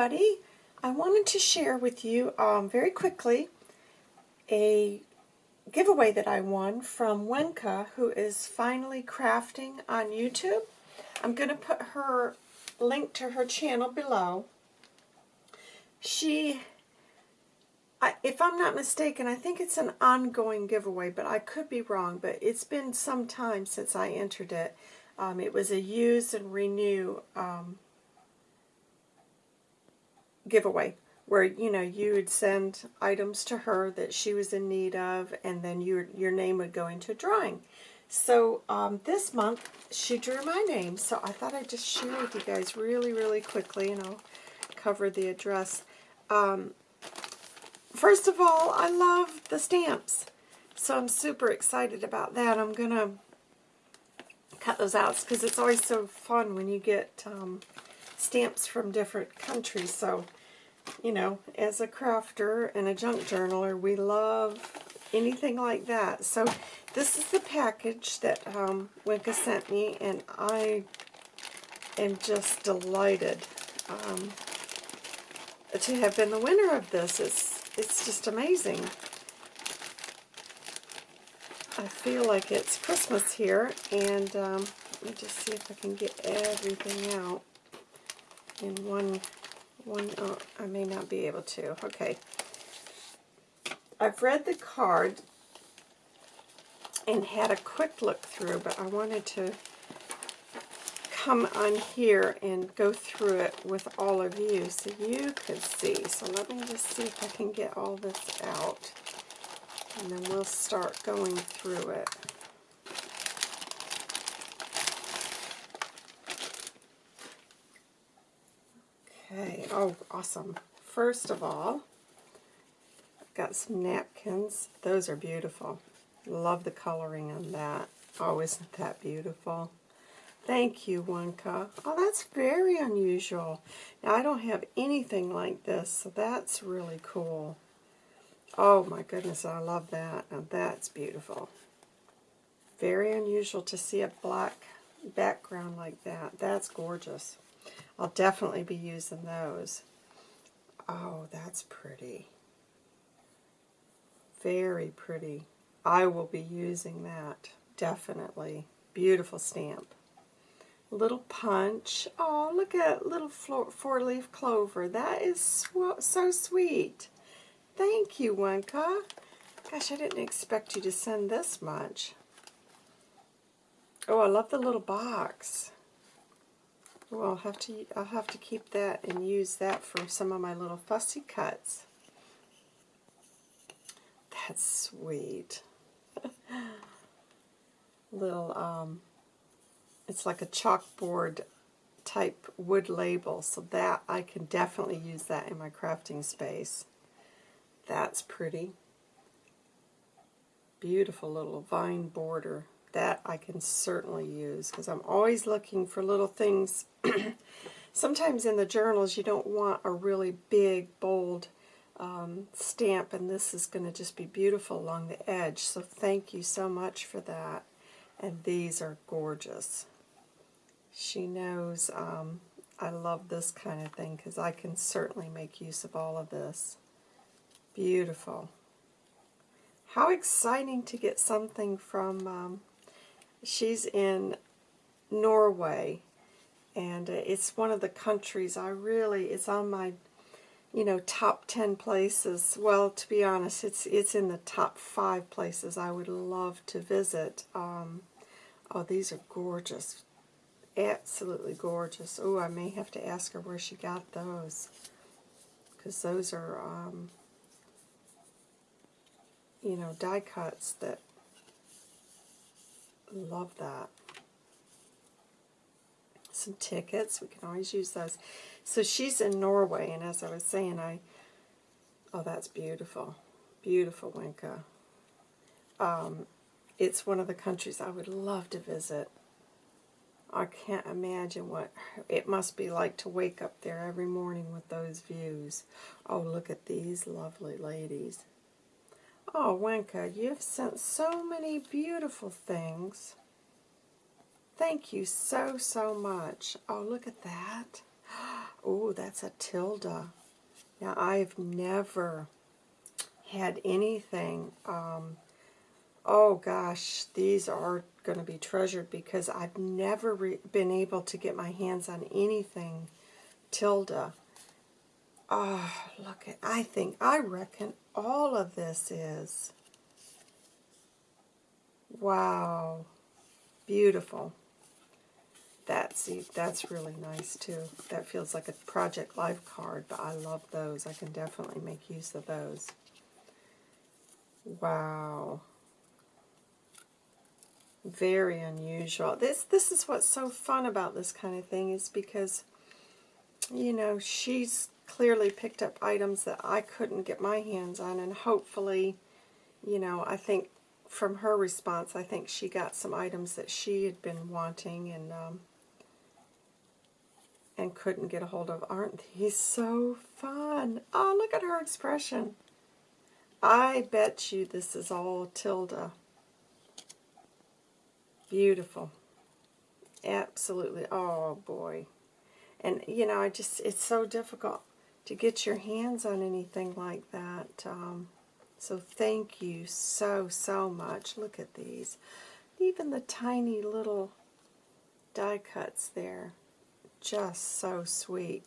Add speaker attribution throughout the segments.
Speaker 1: everybody. I wanted to share with you um, very quickly a giveaway that I won from Wenka, who is finally crafting on YouTube. I'm going to put her link to her channel below. She, I, if I'm not mistaken, I think it's an ongoing giveaway, but I could be wrong, but it's been some time since I entered it. Um, it was a use and renew um, giveaway where you know you would send items to her that she was in need of and then your your name would go into a drawing. So um, this month she drew my name so I thought I'd just share with you guys really really quickly and I'll cover the address. Um, first of all I love the stamps so I'm super excited about that. I'm gonna cut those out because it's always so fun when you get um, stamps from different countries so you know, as a crafter and a junk journaler, we love anything like that. So this is the package that um, Wenka sent me, and I am just delighted um, to have been the winner of this. It's, it's just amazing. I feel like it's Christmas here, and um, let me just see if I can get everything out in one one, oh, I may not be able to. Okay. I've read the card and had a quick look through, but I wanted to come on here and go through it with all of you so you could see. So let me just see if I can get all this out. And then we'll start going through it. Okay, oh, awesome. First of all, I've got some napkins. Those are beautiful. Love the coloring on that. Oh, isn't that beautiful? Thank you, Wenka. Oh, that's very unusual. Now, I don't have anything like this, so that's really cool. Oh, my goodness, I love that. Now, that's beautiful. Very unusual to see a black background like that. That's gorgeous. I'll definitely be using those. Oh, that's pretty. Very pretty. I will be using that, definitely. Beautiful stamp. Little punch. Oh, look at little four-leaf clover. That is so sweet. Thank you, Wenka. Gosh, I didn't expect you to send this much. Oh, I love the little box. Well, I'll have to I'll have to keep that and use that for some of my little fussy cuts. That's sweet. little um it's like a chalkboard type wood label, so that I can definitely use that in my crafting space. That's pretty. Beautiful little vine border that I can certainly use because I'm always looking for little things. Sometimes in the journals you don't want a really big, bold um, stamp, and this is going to just be beautiful along the edge. So thank you so much for that. And these are gorgeous. She knows um, I love this kind of thing because I can certainly make use of all of this. Beautiful. How exciting to get something from um, She's in Norway, and uh, it's one of the countries I really, it's on my, you know, top 10 places. Well, to be honest, it's it's in the top five places I would love to visit. Um, oh, these are gorgeous. Absolutely gorgeous. Oh, I may have to ask her where she got those. Because those are, um, you know, die cuts that Love that. Some tickets. We can always use those. So she's in Norway, and as I was saying, I... Oh, that's beautiful. Beautiful, Wenka. Um, it's one of the countries I would love to visit. I can't imagine what it must be like to wake up there every morning with those views. Oh, look at these lovely ladies. Oh, Wenka, you've sent so many beautiful things. Thank you so, so much. Oh, look at that. oh, that's a Tilda. Now, I've never had anything. Um, oh gosh, these are going to be treasured because I've never been able to get my hands on anything Tilda. Oh, look at, I think, I reckon all of this is. Wow. Beautiful. That's, that's really nice too. That feels like a Project Life card, but I love those. I can definitely make use of those. Wow. Very unusual. This this is what's so fun about this kind of thing is because, you know, she's clearly picked up items that I couldn't get my hands on, and hopefully, you know, I think from her response, I think she got some items that she had been wanting and um, and couldn't get a hold of. Aren't these so fun? Oh, look at her expression. I bet you this is all Tilda. Beautiful. Absolutely. Oh, boy. And, you know, I just, it's so difficult to get your hands on anything like that. Um, so thank you so, so much. Look at these. Even the tiny little die cuts there. Just so sweet.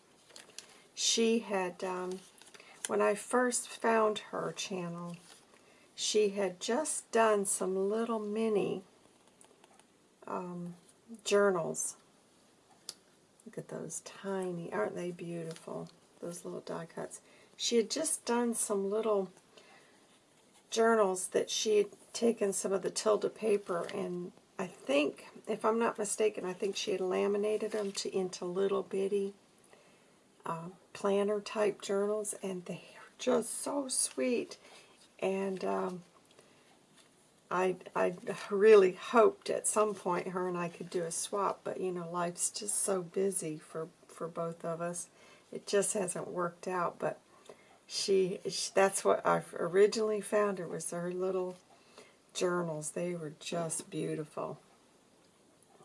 Speaker 1: She had, um, when I first found her channel, she had just done some little mini um, journals. Look at those tiny, aren't they beautiful? Those little die cuts. She had just done some little journals that she had taken some of the Tilda paper and I think, if I'm not mistaken, I think she had laminated them to into little bitty uh, planner type journals and they are just so sweet and um, I, I really hoped at some point her and I could do a swap, but you know, life's just so busy for, for both of us. It just hasn't worked out, but she, she that's what I originally found her was her little journals. They were just beautiful.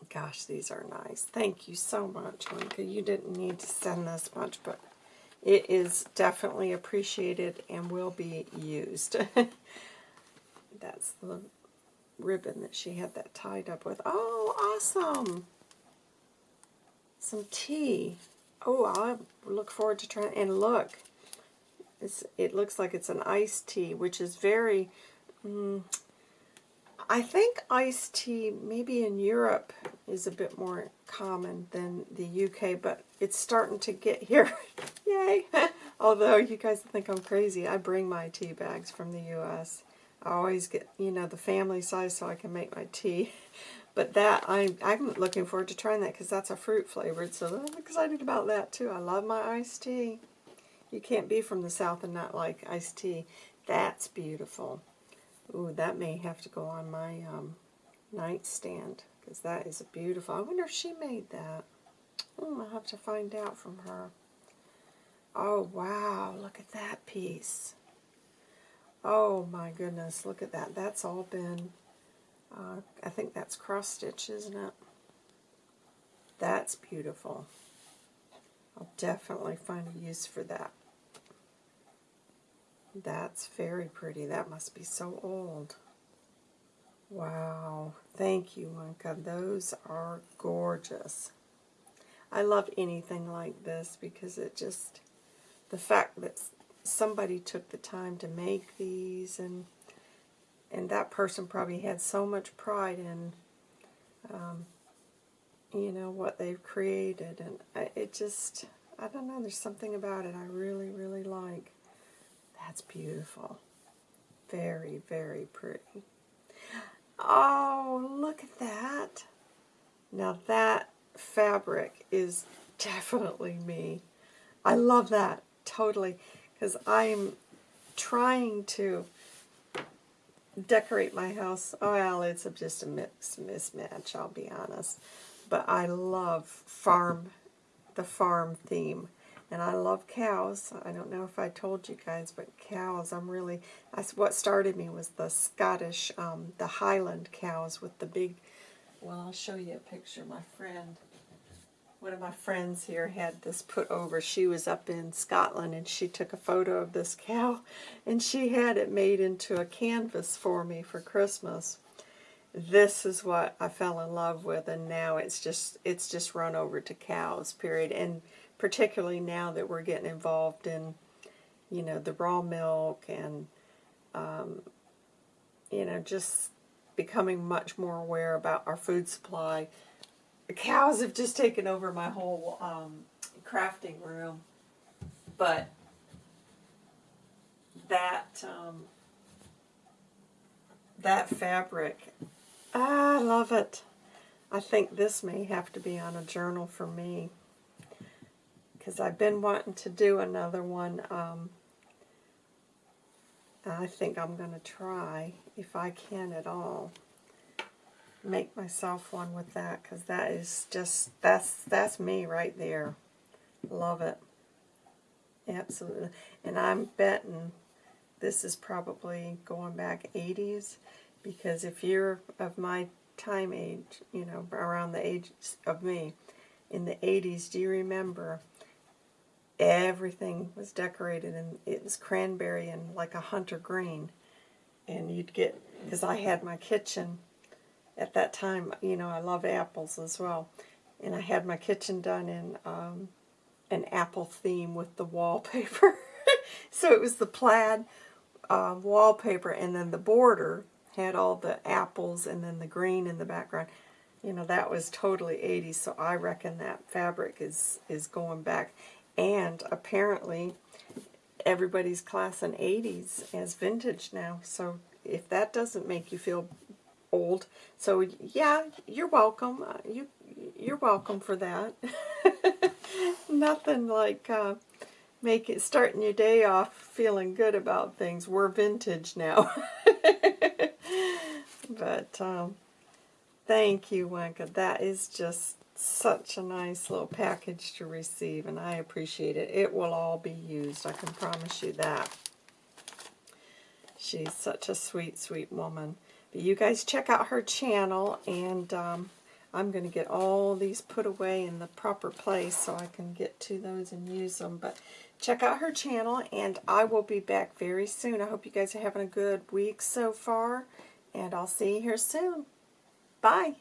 Speaker 1: Gosh, these are nice. Thank you so much, Monica. You didn't need to send this much, but it is definitely appreciated and will be used. That's the ribbon that she had that tied up with. Oh, awesome! Some tea. Oh, I look forward to trying. And look, it looks like it's an iced tea, which is very. Mm, I think iced tea, maybe in Europe, is a bit more common than the UK, but it's starting to get here. Yay! Although you guys think I'm crazy, I bring my tea bags from the U.S. I always get, you know, the family size so I can make my tea. But that, I, I'm looking forward to trying that because that's a fruit flavored, so I'm excited about that too. I love my iced tea. You can't be from the South and not like iced tea. That's beautiful. Ooh, that may have to go on my um, nightstand because that is a beautiful. I wonder if she made that. Oh, I'll have to find out from her. Oh, wow, look at that piece. Oh my goodness, look at that. That's all been, uh, I think that's cross stitch, isn't it? That's beautiful. I'll definitely find a use for that. That's very pretty. That must be so old. Wow. Thank you, Wenka. Those are gorgeous. I love anything like this because it just, the fact that somebody took the time to make these and and that person probably had so much pride in um, you know what they've created. And I, it just I don't know there's something about it I really really like. That's beautiful. Very very pretty. Oh look at that. Now that fabric is definitely me. I love that totally. Because I'm trying to decorate my house. Well, it's just a mix mismatch, I'll be honest. But I love farm, the farm theme. And I love cows. I don't know if I told you guys, but cows, I'm really, that's what started me was the Scottish, um, the Highland cows with the big, well, I'll show you a picture. My friend one of my friends here had this put over. She was up in Scotland and she took a photo of this cow and she had it made into a canvas for me for Christmas. This is what I fell in love with and now it's just it's just run over to cows, period. And particularly now that we're getting involved in, you know, the raw milk and um, you know, just becoming much more aware about our food supply the cows have just taken over my whole um, crafting room. But that um, that fabric, I love it. I think this may have to be on a journal for me because I've been wanting to do another one. Um, I think I'm going to try if I can at all make myself one with that because that is just that's that's me right there. Love it. Absolutely. And I'm betting this is probably going back 80s because if you're of my time age you know around the age of me in the 80s do you remember everything was decorated and it was cranberry and like a hunter green? And you'd get because I had my kitchen at that time, you know, I love apples as well. And I had my kitchen done in um, an apple theme with the wallpaper. so it was the plaid uh, wallpaper and then the border had all the apples and then the green in the background. You know, that was totally 80s, so I reckon that fabric is, is going back. And apparently, everybody's class in 80s as vintage now, so if that doesn't make you feel old. So yeah, you're welcome. Uh, you you're welcome for that. Nothing like uh, make it starting your day off feeling good about things. We're vintage now. but um, thank you, Wenka. That is just such a nice little package to receive, and I appreciate it. It will all be used. I can promise you that. She's such a sweet, sweet woman. But you guys check out her channel, and um, I'm going to get all these put away in the proper place so I can get to those and use them. But check out her channel, and I will be back very soon. I hope you guys are having a good week so far, and I'll see you here soon. Bye.